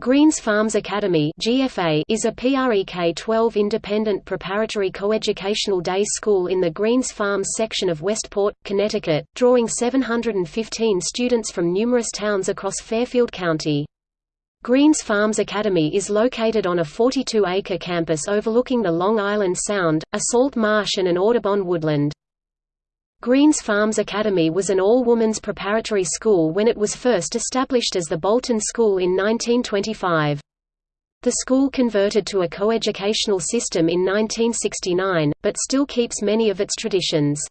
Greens Farms Academy (GFA) is a PREK-12 independent preparatory coeducational day school in the Greens Farms section of Westport, Connecticut, drawing 715 students from numerous towns across Fairfield County. Greens Farms Academy is located on a 42-acre campus overlooking the Long Island Sound, a salt marsh and an Audubon woodland. Greens Farms Academy was an all-women's preparatory school when it was first established as the Bolton School in 1925. The school converted to a coeducational system in 1969, but still keeps many of its traditions.